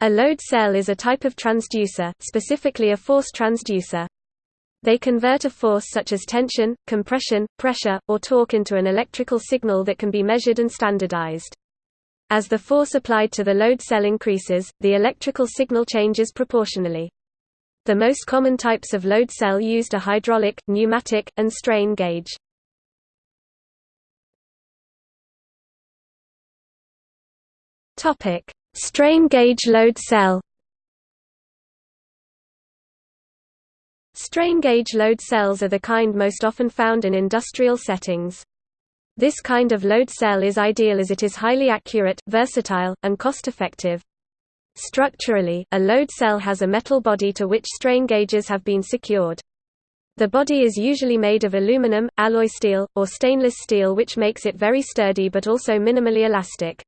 A load cell is a type of transducer, specifically a force transducer. They convert a force such as tension, compression, pressure, or torque into an electrical signal that can be measured and standardized. As the force applied to the load cell increases, the electrical signal changes proportionally. The most common types of load cell used are hydraulic, pneumatic, and strain gauge. Topic: Strain gauge load cell Strain gauge load cells are the kind most often found in industrial settings. This kind of load cell is ideal as it is highly accurate, versatile, and cost-effective. Structurally, a load cell has a metal body to which strain gauges have been secured. The body is usually made of aluminum, alloy steel, or stainless steel which makes it very sturdy but also minimally elastic.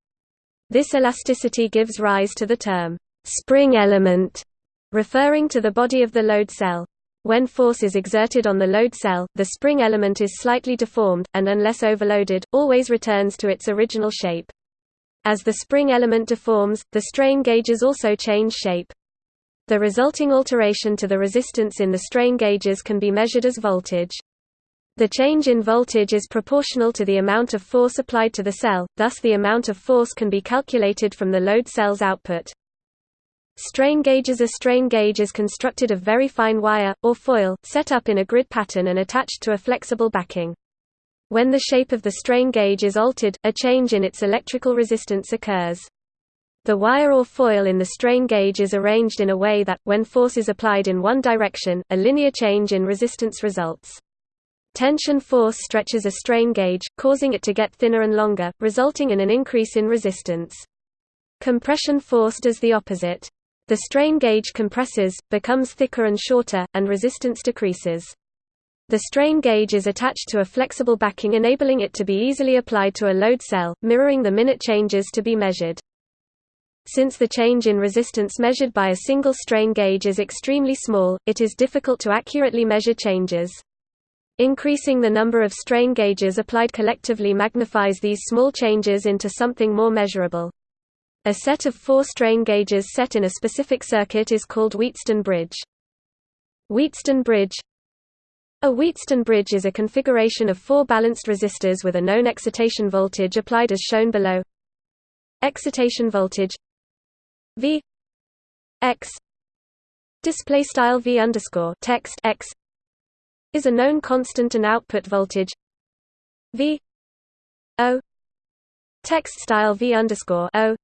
This elasticity gives rise to the term, spring element, referring to the body of the load cell. When force is exerted on the load cell, the spring element is slightly deformed, and unless overloaded, always returns to its original shape. As the spring element deforms, the strain gauges also change shape. The resulting alteration to the resistance in the strain gauges can be measured as voltage. The change in voltage is proportional to the amount of force applied to the cell, thus the amount of force can be calculated from the load cell's output. Strain gauges A strain gauge is constructed of very fine wire, or foil, set up in a grid pattern and attached to a flexible backing. When the shape of the strain gauge is altered, a change in its electrical resistance occurs. The wire or foil in the strain gauge is arranged in a way that, when force is applied in one direction, a linear change in resistance results. Tension force stretches a strain gauge, causing it to get thinner and longer, resulting in an increase in resistance. Compression force does the opposite. The strain gauge compresses, becomes thicker and shorter, and resistance decreases. The strain gauge is attached to a flexible backing enabling it to be easily applied to a load cell, mirroring the minute changes to be measured. Since the change in resistance measured by a single strain gauge is extremely small, it is difficult to accurately measure changes. Increasing the number of strain gauges applied collectively magnifies these small changes into something more measurable. A set of four strain gauges set in a specific circuit is called Wheatstone bridge. Wheatstone bridge A Wheatstone bridge is a configuration of four balanced resistors with a known excitation voltage applied as shown below. Excitation voltage V X display style V underscore text X is a known constant and output voltage V O text style V underscore O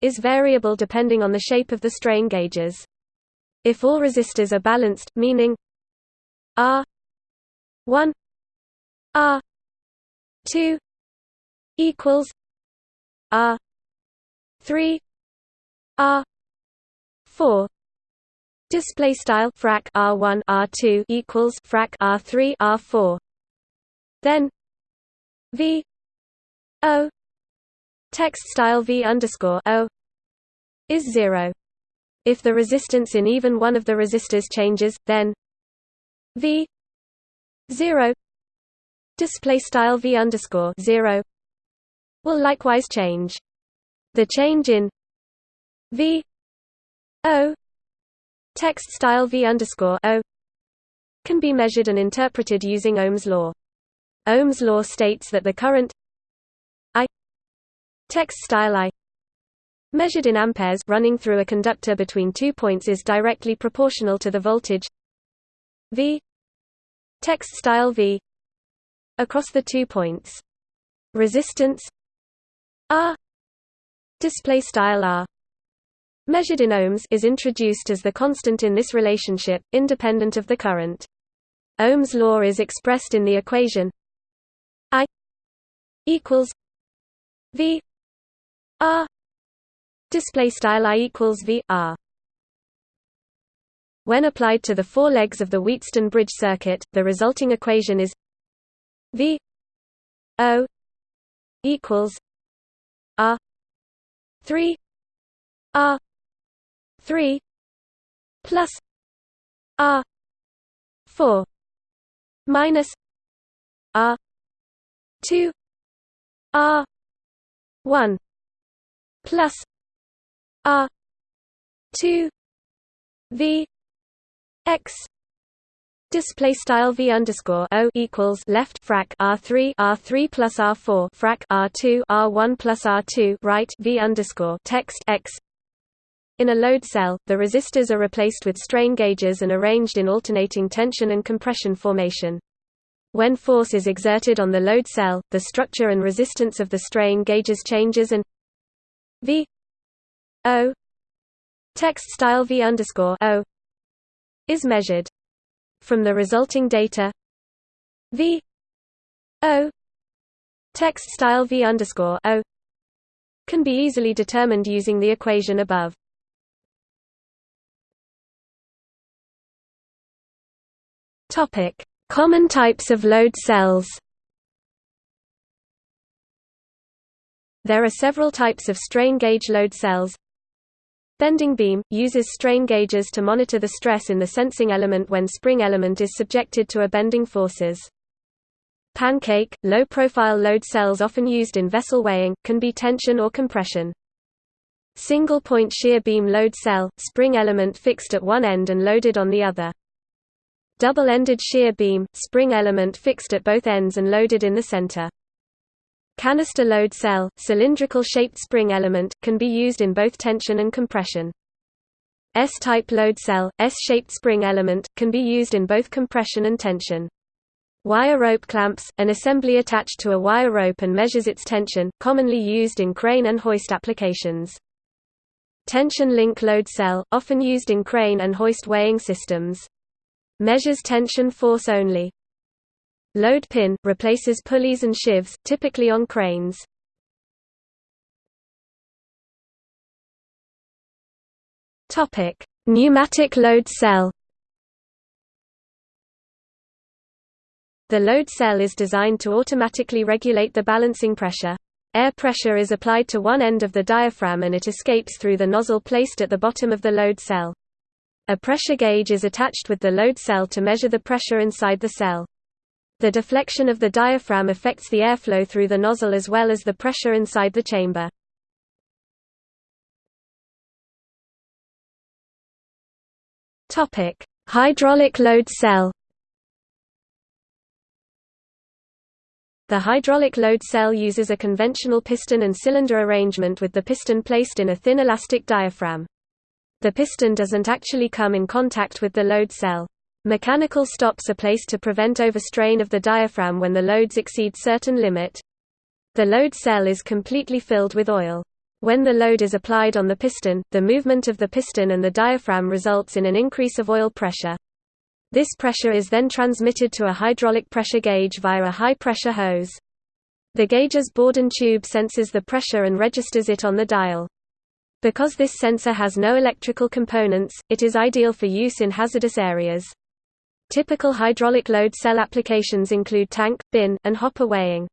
is variable depending on the shape of the strain gauges. If all resistors are balanced, meaning R 1 R 2 equals R 3 R 4 Display style frac R1 R2 equals frac R3 R4. Then V O text style V underscore O is zero. If the resistance in even one of the resistors changes, then V zero display style V underscore zero will likewise change. The change in V O Text style v can be measured and interpreted using Ohm's law. Ohm's law states that the current I text style I measured in amperes running through a conductor between two points is directly proportional to the voltage V text style V across the two points. Resistance R display style R measured in ohms is introduced as the constant in this relationship, independent of the current. Ohm's law is expressed in the equation I equals V R display style I equals V R when applied to the four legs of the Wheatstone bridge circuit, the resulting equation is V O equals R three R 3 plus R 4 minus R 2 R 1 plus R 2 v x display style v underscore o equals left frac r three r three plus r four frac r two r one plus r two right v underscore text x. In a load cell, the resistors are replaced with strain gauges and arranged in alternating tension and compression formation. When force is exerted on the load cell, the structure and resistance of the strain gauges changes and v o text style v underscore o is measured. From the resulting data v o text style v underscore o can be easily determined using the equation above. Topic: Common types of load cells. There are several types of strain gauge load cells. Bending beam – uses strain gauges to monitor the stress in the sensing element when spring element is subjected to a bending forces. Pancake – low-profile load cells often used in vessel weighing, can be tension or compression. Single-point shear beam load cell – spring element fixed at one end and loaded on the other. Double-ended shear beam – spring element fixed at both ends and loaded in the center. Canister load cell, cylindrical shaped spring element, can be used in both tension and compression. S-type load cell, S-shaped spring element, can be used in both compression and tension. Wire rope clamps, an assembly attached to a wire rope and measures its tension, commonly used in crane and hoist applications. Tension link load cell, often used in crane and hoist weighing systems. Measures tension force only. Load pin – replaces pulleys and sheaves, typically on cranes. Pneumatic load cell The load cell is designed to automatically regulate the balancing pressure. Air pressure is applied to one end of the diaphragm and it escapes through the nozzle placed at the bottom of the load cell. A pressure gauge is attached with the load cell to measure the pressure inside the cell. The deflection of the diaphragm affects the airflow through the nozzle as well as the pressure inside the chamber. Topic: Hydraulic load cell. The hydraulic load cell uses a conventional piston and cylinder arrangement with the piston placed in a thin elastic diaphragm. The piston doesn't actually come in contact with the load cell. Mechanical stops are placed to prevent overstrain of the diaphragm when the loads exceed certain limit. The load cell is completely filled with oil. When the load is applied on the piston, the movement of the piston and the diaphragm results in an increase of oil pressure. This pressure is then transmitted to a hydraulic pressure gauge via a high-pressure hose. The gauge's Bourdon tube senses the pressure and registers it on the dial. Because this sensor has no electrical components, it is ideal for use in hazardous areas. Typical hydraulic load cell applications include tank, bin, and hopper weighing.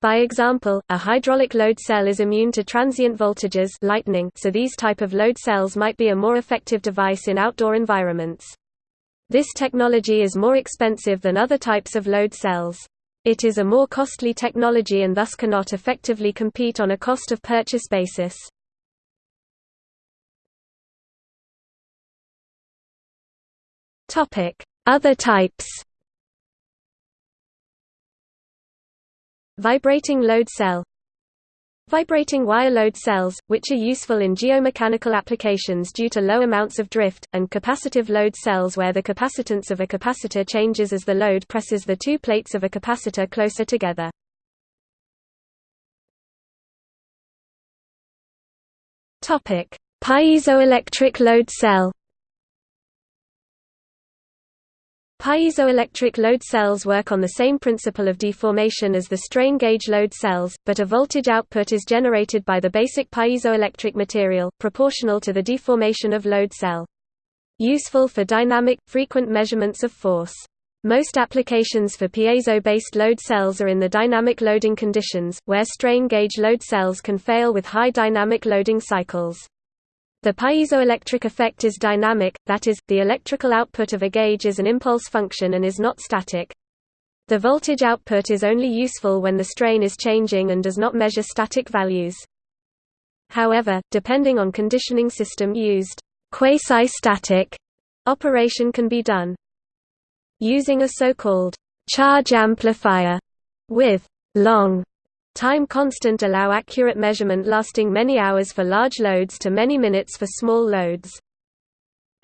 By example, a hydraulic load cell is immune to transient voltages lightning, so these type of load cells might be a more effective device in outdoor environments. This technology is more expensive than other types of load cells. It is a more costly technology and thus cannot effectively compete on a cost of purchase basis. Topic: other types Vibrating load cell Vibrating wire load cells, which are useful in geomechanical applications due to low amounts of drift, and capacitive load cells where the capacitance of a capacitor changes as the load presses the two plates of a capacitor closer together. Piezoelectric load cell Piezoelectric load cells work on the same principle of deformation as the strain gauge load cells, but a voltage output is generated by the basic piezoelectric material, proportional to the deformation of load cell. Useful for dynamic, frequent measurements of force. Most applications for piezo-based load cells are in the dynamic loading conditions, where strain gauge load cells can fail with high dynamic loading cycles. The piezoelectric effect is dynamic, that is, the electrical output of a gauge is an impulse function and is not static. The voltage output is only useful when the strain is changing and does not measure static values. However, depending on conditioning system used, quasi-static operation can be done. Using a so-called charge amplifier with long time constant allow accurate measurement lasting many hours for large loads to many minutes for small loads.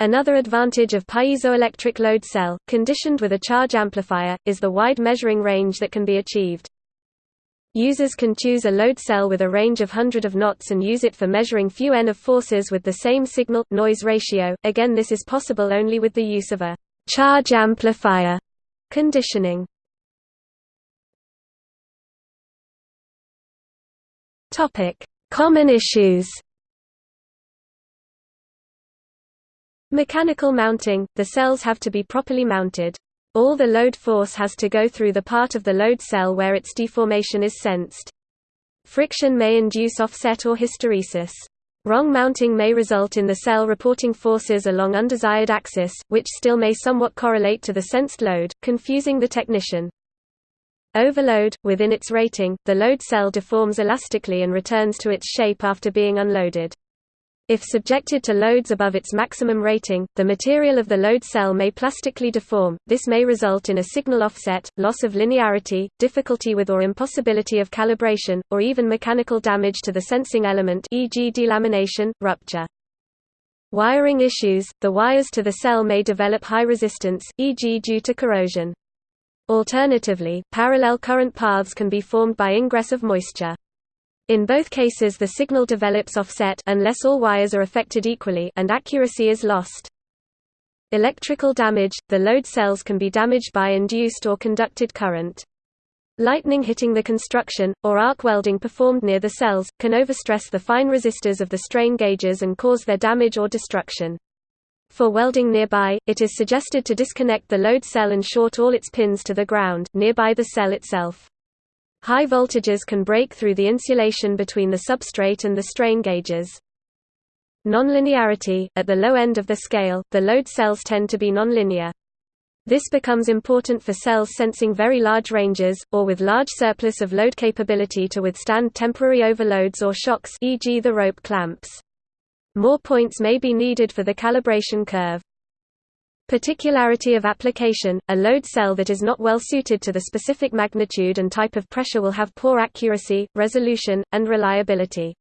Another advantage of piezoelectric load cell, conditioned with a charge amplifier, is the wide measuring range that can be achieved. Users can choose a load cell with a range of hundred of knots and use it for measuring few n of forces with the same signal-noise ratio, again this is possible only with the use of a charge amplifier conditioning. Common issues Mechanical mounting – The cells have to be properly mounted. All the load force has to go through the part of the load cell where its deformation is sensed. Friction may induce offset or hysteresis. Wrong mounting may result in the cell reporting forces along undesired axis, which still may somewhat correlate to the sensed load, confusing the technician. Overload – Within its rating, the load cell deforms elastically and returns to its shape after being unloaded. If subjected to loads above its maximum rating, the material of the load cell may plastically deform. This may result in a signal offset, loss of linearity, difficulty with or impossibility of calibration, or even mechanical damage to the sensing element e.g. delamination, rupture. Wiring issues – The wires to the cell may develop high resistance, e.g. due to corrosion. Alternatively, parallel current paths can be formed by ingress of moisture. In both cases the signal develops offset unless all wires are affected equally and accuracy is lost. Electrical damage – The load cells can be damaged by induced or conducted current. Lightning hitting the construction, or arc welding performed near the cells, can overstress the fine resistors of the strain gauges and cause their damage or destruction. For welding nearby, it is suggested to disconnect the load cell and short all its pins to the ground nearby the cell itself. High voltages can break through the insulation between the substrate and the strain gauges. Nonlinearity – At the low end of the scale, the load cells tend to be nonlinear. This becomes important for cells sensing very large ranges, or with large surplus of load capability to withstand temporary overloads or shocks e.g. the rope clamps. More points may be needed for the calibration curve. Particularity of application – A load cell that is not well suited to the specific magnitude and type of pressure will have poor accuracy, resolution, and reliability.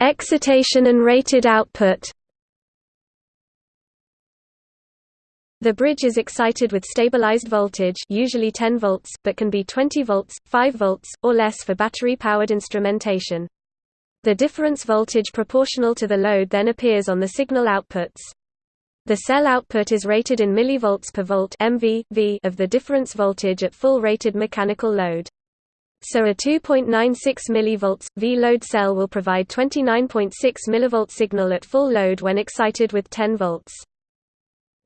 Excitation and rated output The bridge is excited with stabilized voltage usually 10 volts, but can be 20 volts, 5 volts, or less for battery-powered instrumentation. The difference voltage proportional to the load then appears on the signal outputs. The cell output is rated in millivolts per volt MV, v of the difference voltage at full rated mechanical load. So a 2.96 mV V load cell will provide 29.6 mV signal at full load when excited with 10 volts.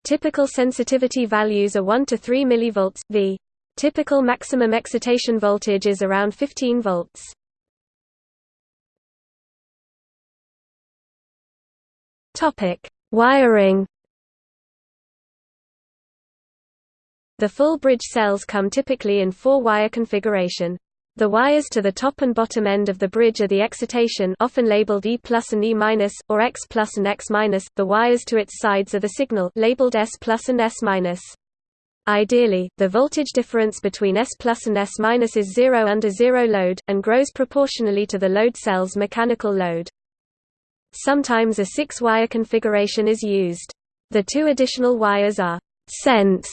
Typical sensitivity values are 1 to 3 mV V. Typical maximum excitation voltage is around 15 volts. Topic: Wiring. The full bridge cells come typically in four-wire configuration. The wires to the top and bottom end of the bridge are the excitation often labeled E plus and E minus, or X plus and X minus. The wires to its sides are the signal labeled S plus and S minus. Ideally, the voltage difference between S plus and S minus is zero under zero load, and grows proportionally to the load cell's mechanical load. Sometimes a six-wire configuration is used. The two additional wires are sense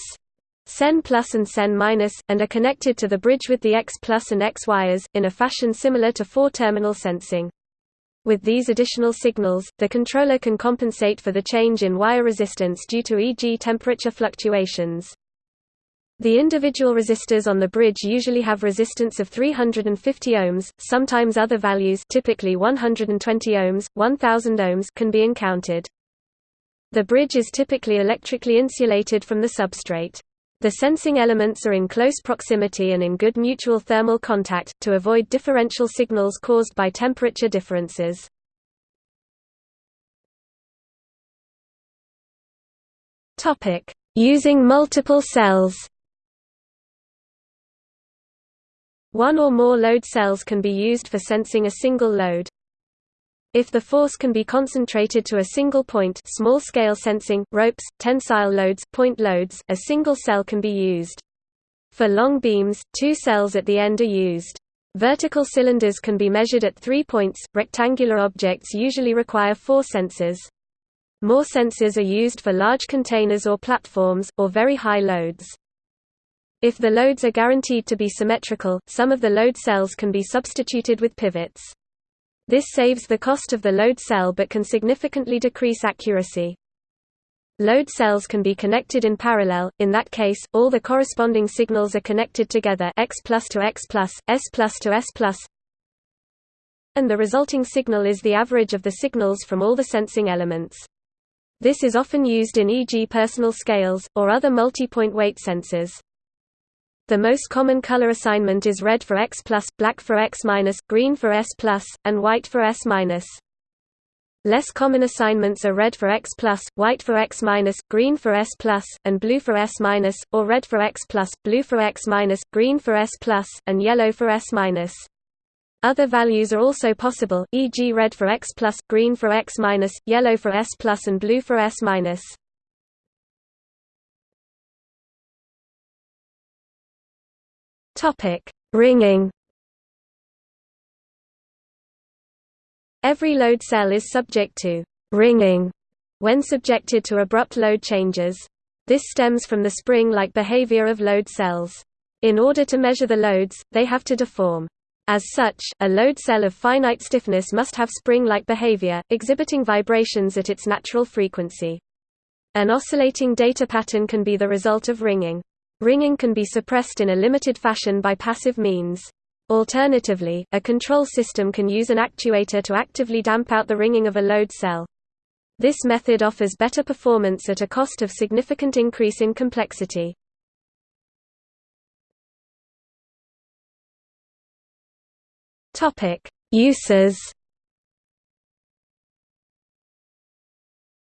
Sen plus and Sen minus, and are connected to the bridge with the X plus and X wires, in a fashion similar to four-terminal sensing. With these additional signals, the controller can compensate for the change in wire resistance due to e.g. temperature fluctuations. The individual resistors on the bridge usually have resistance of 350 ohms, sometimes other values typically 120 ohms, 1000 ohms can be encountered. The bridge is typically electrically insulated from the substrate. The sensing elements are in close proximity and in good mutual thermal contact, to avoid differential signals caused by temperature differences. Using multiple cells One or more load cells can be used for sensing a single load. If the force can be concentrated to a single point small-scale sensing, ropes, tensile loads, point loads, a single cell can be used. For long beams, two cells at the end are used. Vertical cylinders can be measured at three points, rectangular objects usually require four sensors. More sensors are used for large containers or platforms, or very high loads. If the loads are guaranteed to be symmetrical, some of the load cells can be substituted with pivots. This saves the cost of the load cell but can significantly decrease accuracy. Load cells can be connected in parallel, in that case, all the corresponding signals are connected together X plus to X plus, S plus to S plus, and the resulting signal is the average of the signals from all the sensing elements. This is often used in e.g. personal scales, or other multi-point weight sensors. The most common color assignment is red for X+, black for X-, green for S+, and white for S-. Less common assignments are red for X+, white for X-, green for S+, and blue for S-, or red for X+, blue for X-, green for S+, and yellow for S-. Other values are also possible, e.g. red for X+, green for X-, yellow for S+, and blue for S-. Topic: Ringing. Every load cell is subject to ringing when subjected to abrupt load changes. This stems from the spring-like behavior of load cells. In order to measure the loads, they have to deform. As such, a load cell of finite stiffness must have spring-like behavior, exhibiting vibrations at its natural frequency. An oscillating data pattern can be the result of ringing. Ringing can be suppressed in a limited fashion by passive means. Alternatively, a control system can use an actuator to actively damp out the ringing of a load cell. This method offers better performance at a cost of significant increase in complexity. Uses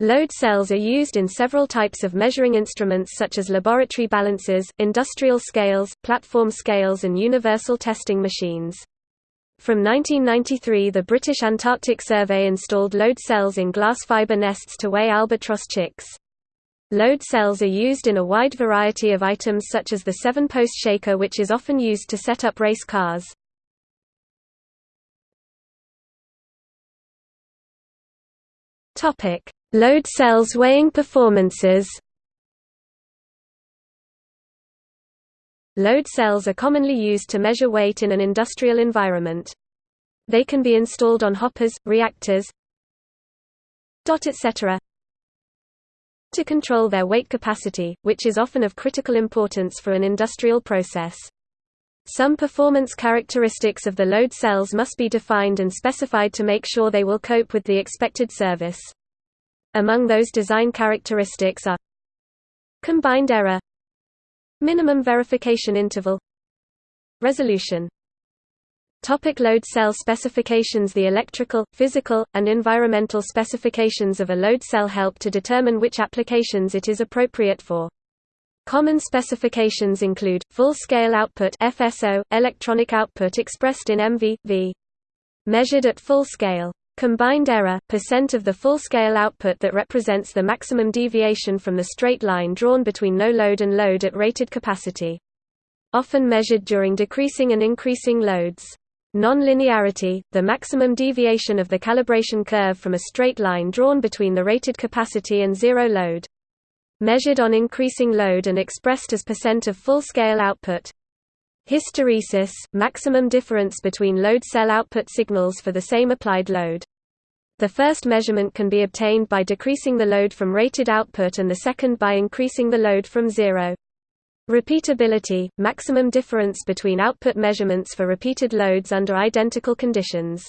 Load cells are used in several types of measuring instruments such as laboratory balances, industrial scales, platform scales and universal testing machines. From 1993 the British Antarctic Survey installed load cells in glass fiber nests to weigh albatross chicks. Load cells are used in a wide variety of items such as the seven-post shaker which is often used to set up race cars. Topic: Load cells weighing performances Load cells are commonly used to measure weight in an industrial environment. They can be installed on hoppers, reactors, etc. to control their weight capacity, which is often of critical importance for an industrial process. Some performance characteristics of the load cells must be defined and specified to make sure they will cope with the expected service. Among those design characteristics are Combined error Minimum verification interval Resolution Topic load cell specifications The electrical, physical, and environmental specifications of a load cell help to determine which applications it is appropriate for. Common specifications include, full-scale output FSO, electronic output expressed in MV, v. Measured at full scale. Combined error, percent of the full-scale output that represents the maximum deviation from the straight line drawn between no load and load at rated capacity. Often measured during decreasing and increasing loads. Non-linearity, the maximum deviation of the calibration curve from a straight line drawn between the rated capacity and zero load. Measured on increasing load and expressed as percent of full-scale output. Hysteresis – maximum difference between load cell output signals for the same applied load. The first measurement can be obtained by decreasing the load from rated output and the second by increasing the load from zero. Repeatability – maximum difference between output measurements for repeated loads under identical conditions.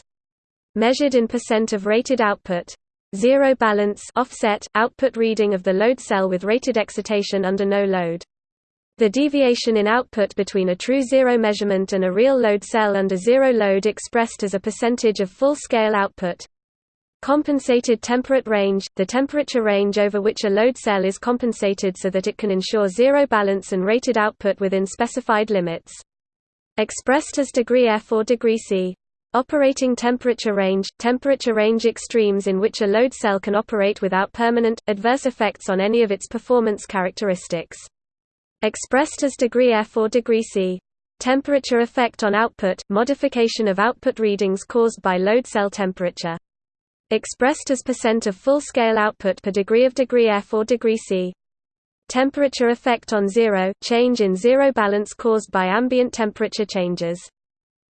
Measured in percent of rated output. Zero balance offset, output reading of the load cell with rated excitation under no load. The deviation in output between a true zero measurement and a real load cell under zero load expressed as a percentage of full-scale output. Compensated temperate range – the temperature range over which a load cell is compensated so that it can ensure zero balance and rated output within specified limits. Expressed as degree F or degree C. Operating temperature range – temperature range extremes in which a load cell can operate without permanent, adverse effects on any of its performance characteristics. Expressed as degree F or degree C. Temperature effect on output – modification of output readings caused by load cell temperature. Expressed as percent of full-scale output per degree of degree F or degree C. Temperature effect on zero – change in zero balance caused by ambient temperature changes.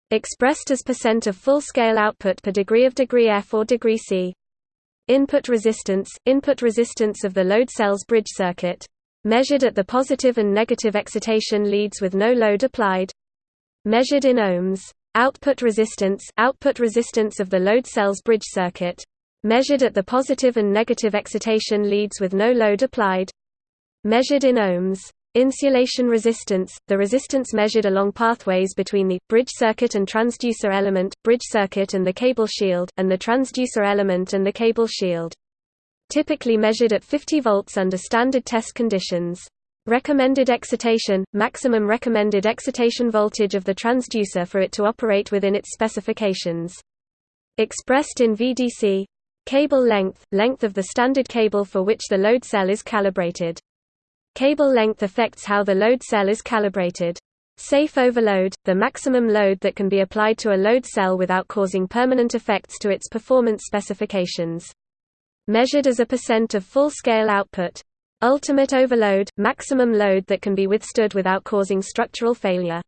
Expressed as percent of full-scale output per degree of degree F or degree C. Input resistance – input resistance of the load cell's bridge circuit. Measured at the positive and negative excitation leads with no load applied. Measured in ohms. Output resistance – output resistance of the load cell's bridge circuit. Measured at the positive and negative excitation leads with no load applied measured in ohms. Insulation resistance, the resistance measured along pathways between the, bridge circuit and transducer element, bridge circuit and the cable shield, and the transducer element and the cable shield. Typically measured at 50 volts under standard test conditions. Recommended excitation, maximum recommended excitation voltage of the transducer for it to operate within its specifications. Expressed in VDC. Cable length, length of the standard cable for which the load cell is calibrated. Cable length affects how the load cell is calibrated. Safe overload, the maximum load that can be applied to a load cell without causing permanent effects to its performance specifications. Measured as a percent of full-scale output. Ultimate overload, maximum load that can be withstood without causing structural failure.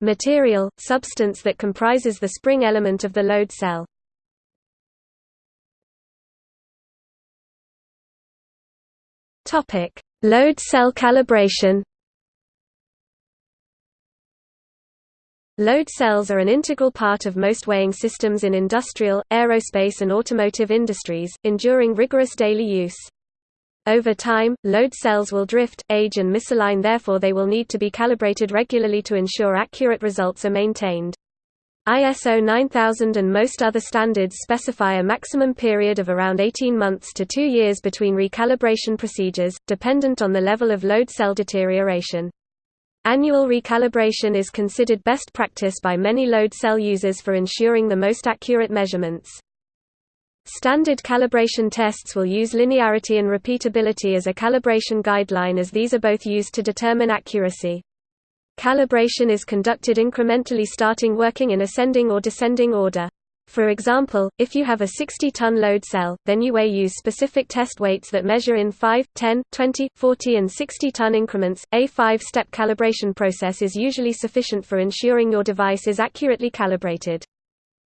Material, substance that comprises the spring element of the load cell. Load cell calibration Load cells are an integral part of most weighing systems in industrial, aerospace and automotive industries, enduring rigorous daily use. Over time, load cells will drift, age and misalign therefore they will need to be calibrated regularly to ensure accurate results are maintained. ISO 9000 and most other standards specify a maximum period of around 18 months to two years between recalibration procedures, dependent on the level of load cell deterioration. Annual recalibration is considered best practice by many load cell users for ensuring the most accurate measurements. Standard calibration tests will use linearity and repeatability as a calibration guideline as these are both used to determine accuracy. Calibration is conducted incrementally starting working in ascending or descending order. For example, if you have a 60-ton load cell, then you may use specific test weights that measure in 5, 10, 20, 40 and 60-ton increments. A 5-step calibration process is usually sufficient for ensuring your device is accurately calibrated.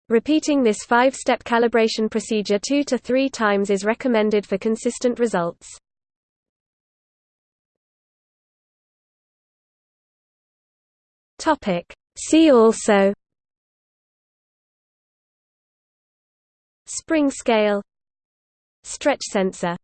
Repeating this 5-step calibration procedure 2 to 3 times is recommended for consistent results. Topic. See also Spring scale Stretch sensor